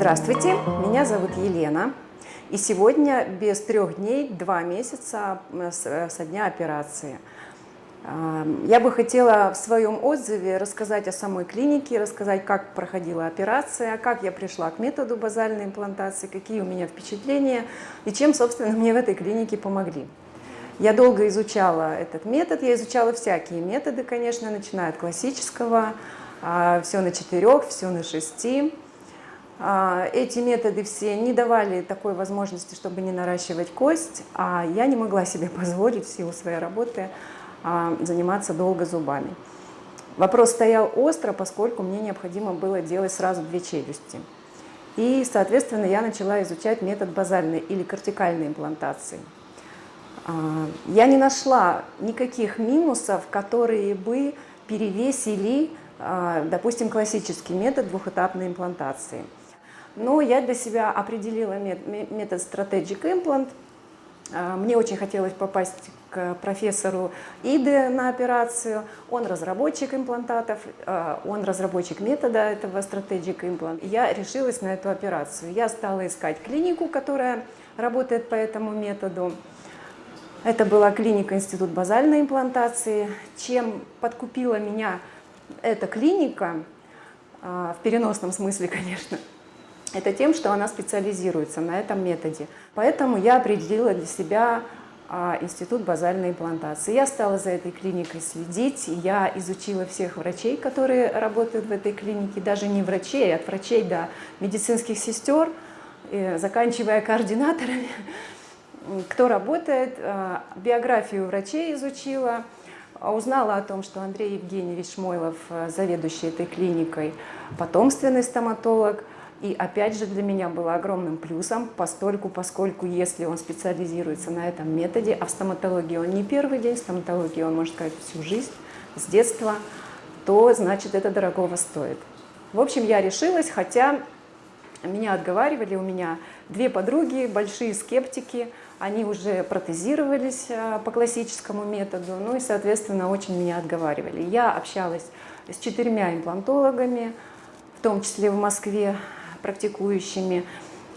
Здравствуйте, меня зовут Елена. И сегодня без трех дней, два месяца со дня операции. А, я бы хотела в своем отзыве рассказать о самой клинике, рассказать, как проходила операция, как я пришла к методу базальной имплантации, какие у меня впечатления и чем, собственно, мне в этой клинике помогли. Я долго изучала этот метод, я изучала всякие методы, конечно, начиная от классического, а, все на четырех, все на шести. А, эти методы все не давали такой возможности, чтобы не наращивать кость, а я не могла себе позволить в силу своей работы а, заниматься долго зубами. Вопрос стоял остро, поскольку мне необходимо было делать сразу две челюсти. И, соответственно, я начала изучать метод базальной или кортикальной имплантации. А, я не нашла никаких минусов, которые бы перевесили, допустим, классический метод двухэтапной имплантации – но я для себя определила метод Strategic Implant. А, мне очень хотелось попасть к профессору Иде на операцию. Он разработчик имплантатов, а, он разработчик метода этого Strategic Implant. Я решилась на эту операцию. Я стала искать клинику, которая работает по этому методу. Это была клиника Институт базальной имплантации. Чем подкупила меня эта клиника, а, в переносном смысле, конечно, это тем, что она специализируется на этом методе. Поэтому я определила для себя а, институт базальной имплантации. Я стала за этой клиникой следить, я изучила всех врачей, которые работают в этой клинике, даже не врачей, а от врачей до медицинских сестер, заканчивая координаторами, кто работает, а, биографию врачей изучила, узнала о том, что Андрей Евгеньевич Шмойлов, заведующий этой клиникой, потомственный стоматолог – и опять же для меня было огромным плюсом, постольку, поскольку если он специализируется на этом методе, а в стоматологии он не первый день, в стоматологии он, может сказать, всю жизнь, с детства, то значит это дорогого стоит. В общем, я решилась, хотя меня отговаривали, у меня две подруги, большие скептики, они уже протезировались а, по классическому методу, ну и, соответственно, очень меня отговаривали. Я общалась с четырьмя имплантологами, в том числе в Москве, практикующими,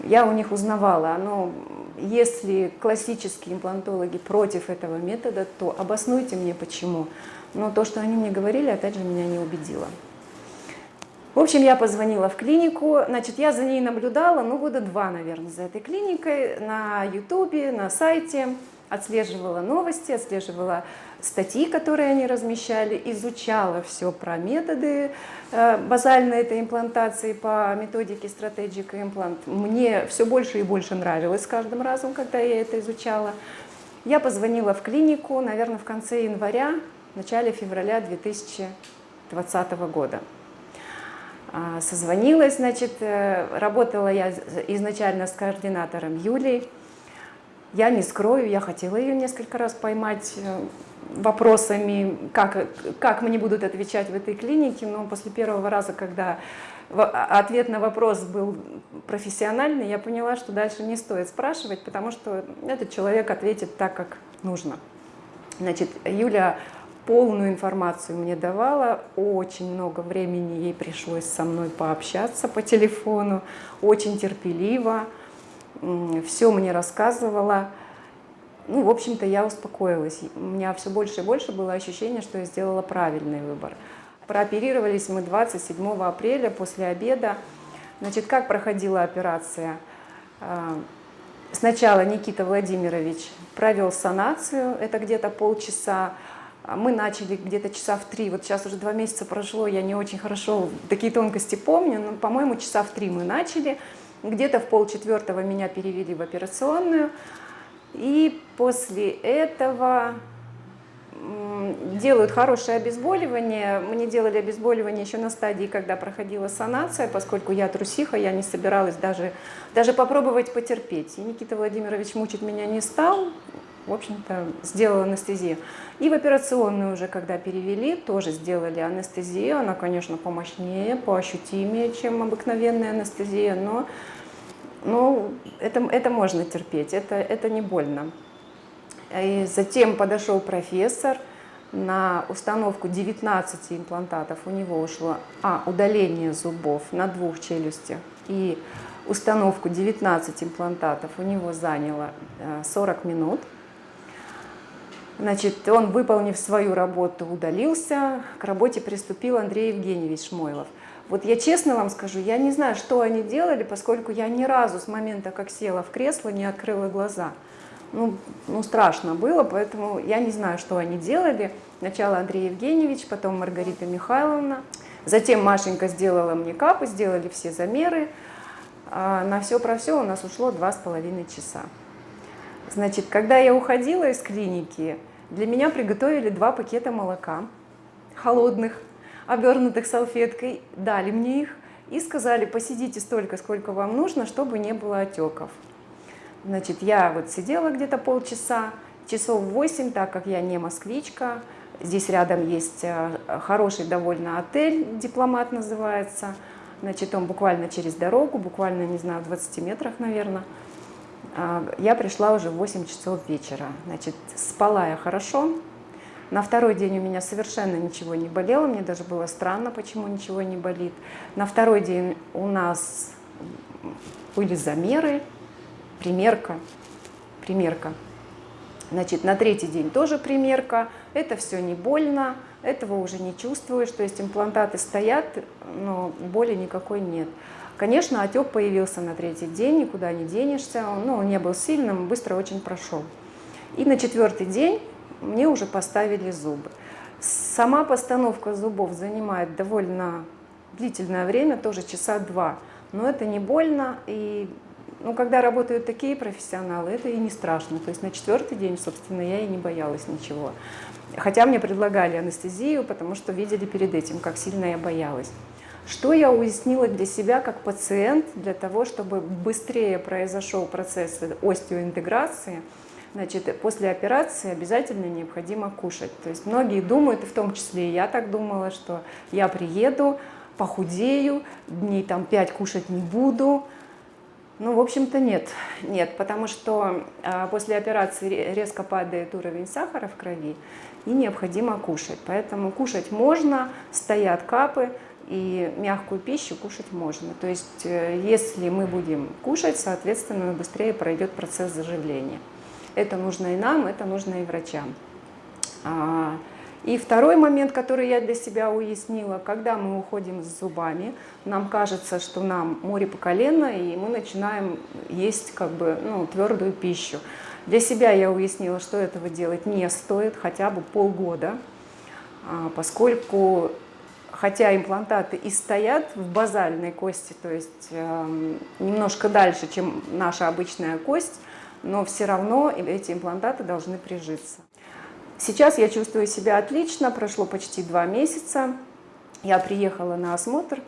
я у них узнавала, но если классические имплантологи против этого метода, то обоснуйте мне почему. Но то, что они мне говорили, опять же, меня не убедило. В общем, я позвонила в клинику, значит, я за ней наблюдала, ну, года два, наверное, за этой клиникой, на ютубе, на сайте, отслеживала новости, отслеживала статьи, которые они размещали, изучала все про методы э, базальной этой имплантации по методике Strategic Implant. Мне все больше и больше нравилось с каждым разом, когда я это изучала. Я позвонила в клинику, наверное, в конце января, начале февраля 2020 года. А, созвонилась, значит, э, работала я изначально с координатором Юлей. Я не скрою, я хотела ее несколько раз поймать э, вопросами, как, как мне будут отвечать в этой клинике, но после первого раза, когда ответ на вопрос был профессиональный, я поняла, что дальше не стоит спрашивать, потому что этот человек ответит так, как нужно. Значит, Юля полную информацию мне давала, очень много времени ей пришлось со мной пообщаться по телефону, очень терпеливо, все мне рассказывала. Ну, в общем-то, я успокоилась. У меня все больше и больше было ощущение, что я сделала правильный выбор. Прооперировались мы 27 апреля после обеда. Значит, как проходила операция? А, сначала Никита Владимирович провел санацию, это где-то полчаса. Мы начали где-то часа в три, вот сейчас уже два месяца прошло, я не очень хорошо такие тонкости помню, но, по-моему, часа в три мы начали. Где-то в полчетвертого меня перевели в операционную. И после этого делают хорошее обезболивание. Мне делали обезболивание еще на стадии, когда проходила санация, поскольку я трусиха, я не собиралась даже, даже попробовать потерпеть. И Никита Владимирович мучить меня не стал, в общем-то, сделал анестезию. И в операционную уже, когда перевели, тоже сделали анестезию. Она, конечно, помощнее, поощутимее, чем обыкновенная анестезия, но ну, это, это можно терпеть, это, это не больно. И затем подошел профессор, на установку 19 имплантатов у него ушло а, удаление зубов на двух челюстях и установку 19 имплантатов у него заняло 40 э, минут. Значит, он, выполнив свою работу, удалился. К работе приступил Андрей Евгеньевич Шмойлов. Вот я честно вам скажу, я не знаю, что они делали, поскольку я ни разу с момента, как села в кресло, не открыла глаза. Ну, ну страшно было, поэтому я не знаю, что они делали. Сначала Андрей Евгеньевич, потом Маргарита Михайловна. Затем Машенька сделала мне капы, сделали все замеры. А на все про все у нас ушло два с половиной часа. Значит, когда я уходила из клиники, для меня приготовили два пакета молока холодных, обернутых салфеткой, дали мне их и сказали, посидите столько, сколько вам нужно, чтобы не было отеков. Значит, я вот сидела где-то полчаса, часов 8, так как я не москвичка, здесь рядом есть э, хороший довольно отель, дипломат называется, значит, он буквально через дорогу, буквально, не знаю, в 20 метрах, наверное, я пришла уже в 8 часов вечера. Значит, спала я хорошо. На второй день у меня совершенно ничего не болело. Мне даже было странно, почему ничего не болит. На второй день у нас были замеры, примерка, примерка. Значит, на третий день тоже примерка. Это все не больно, этого уже не чувствуешь. То есть имплантаты стоят, но боли никакой нет. Конечно, отек появился на третий день, никуда не денешься, он, ну, он не был сильным, быстро очень прошел. И на четвертый день мне уже поставили зубы. Сама постановка зубов занимает довольно длительное время, тоже часа два, но это не больно, и ну, когда работают такие профессионалы, это и не страшно. То есть на четвертый день, собственно, я и не боялась ничего. Хотя мне предлагали анестезию, потому что видели перед этим, как сильно я боялась. Что я уяснила для себя как пациент, для того, чтобы быстрее произошел процесс остеоинтеграции, значит, после операции обязательно необходимо кушать. То есть многие думают, и в том числе и я так думала, что я приеду, похудею, дней там 5 кушать не буду. Ну, в общем-то, нет. Нет, потому что э, после операции резко падает уровень сахара в крови, и необходимо кушать. Поэтому кушать можно, стоят капы, и мягкую пищу кушать можно. То есть э, если мы будем кушать, соответственно, быстрее пройдет процесс заживления. Это нужно и нам, это нужно и врачам. А, и второй момент, который я для себя уяснила, когда мы уходим с зубами, нам кажется, что нам море по колено, и мы начинаем есть как бы ну, твердую пищу. Для себя я уяснила, что этого делать не стоит хотя бы полгода, а, поскольку хотя имплантаты и стоят в базальной кости, то есть э, немножко дальше, чем наша обычная кость, но все равно эти имплантаты должны прижиться. Сейчас я чувствую себя отлично, прошло почти два месяца, я приехала на осмотр,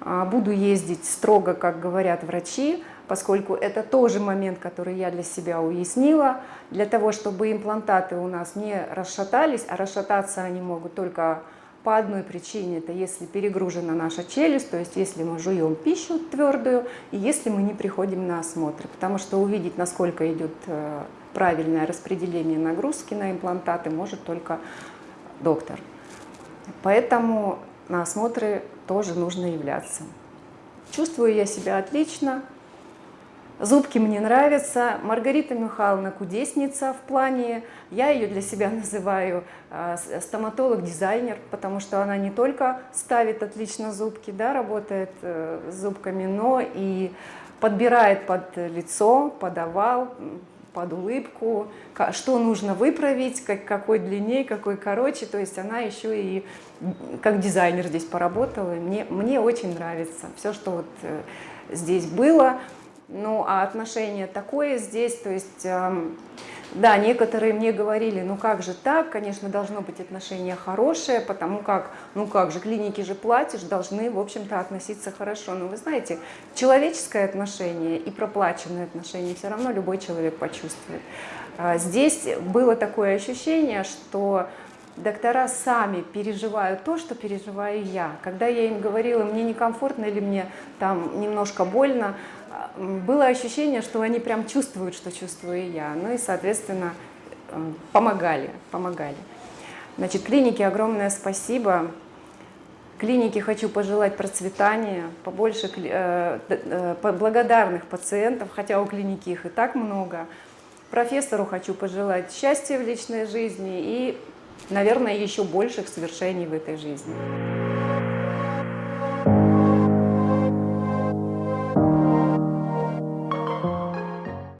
э, буду ездить строго, как говорят врачи, поскольку это тоже момент, который я для себя уяснила, для того, чтобы имплантаты у нас не расшатались, а расшататься они могут только по одной причине, это если перегружена наша челюсть, то есть если мы жуем пищу твердую, и если мы не приходим на осмотр, потому что увидеть, насколько идет э, правильное распределение нагрузки на имплантаты, может только доктор. Поэтому на осмотры тоже нужно являться. Чувствую я себя отлично, Зубки мне нравятся. Маргарита Михайловна кудесница в плане, я ее для себя называю а, стоматолог-дизайнер, потому что она не только ставит отлично зубки, да, работает э, с зубками, но и подбирает под лицо, под овал, под улыбку, что нужно выправить, как, какой длиннее, какой короче. То есть она еще и как дизайнер здесь поработала. Мне, мне очень нравится все, что вот э, здесь было. Ну, а отношение такое здесь, то есть, эм, да, некоторые мне говорили, ну как же так, конечно, должно быть отношение хорошее, потому как, ну как же, клиники же платишь, должны, в общем-то, относиться хорошо. Но вы знаете, человеческое отношение и проплаченное отношение все равно любой человек почувствует. А здесь было такое ощущение, что доктора сами переживают то, что переживаю я. Когда я им говорила, мне некомфортно или мне там немножко больно, было ощущение, что они прям чувствуют, что чувствую я. Ну и, соответственно, э, помогали, помогали. Значит, клинике огромное спасибо. Клинике хочу пожелать процветания, побольше э, э, благодарных пациентов, хотя у клиники их и так много. Профессору хочу пожелать счастья в личной жизни и, наверное, еще больших свершений в этой жизни.